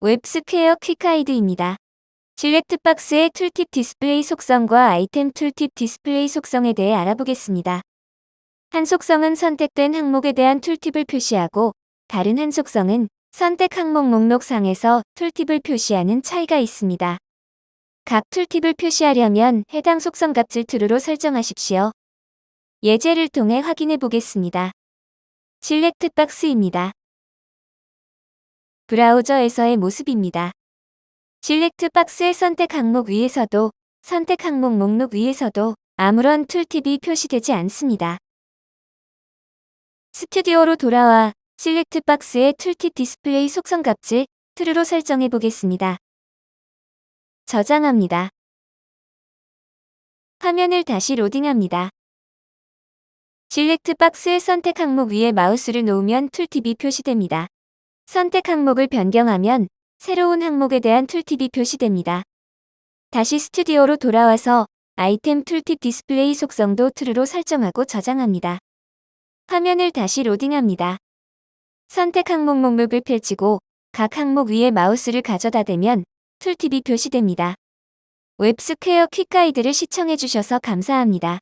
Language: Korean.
웹스퀘어 quick guide입니다. select box의 tooltip display 속성과 item tooltip display 속성에 대해 알아보겠습니다. 한 속성은 선택된 항목에 대한 tooltip을 표시하고 다른 한 속성은 선택 항목 목록상에서 tooltip을 표시하는 차이가 있습니다. 각 tooltip을 표시하려면 해당 속성 값을 true로 설정하십시오. 예제를 통해 확인해 보겠습니다. select box입니다. 브라우저에서의 모습입니다. select box의 선택 항목 위에서도 선택 항목 목록 위에서도 아무런 tooltip이 표시되지 않습니다. 스튜디오로 돌아와 select box의 tooltip display 속성 값을 true로 설정해 보겠습니다. 저장합니다. 화면을 다시 로딩합니다. select box의 선택 항목 위에 마우스를 놓으면 tooltip이 표시됩니다. 선택 항목을 변경하면 새로운 항목에 대한 tooltip이 표시됩니다. 다시 스튜디오로 돌아와서 item tooltip display 속성도 true로 설정하고 저장합니다. 화면을 다시 로딩합니다. 선택 항목 목록을 펼치고 각 항목 위에 마우스를 가져다 대면 tooltip이 표시됩니다. 웹스퀘어 quick guide를 시청해주셔서 감사합니다.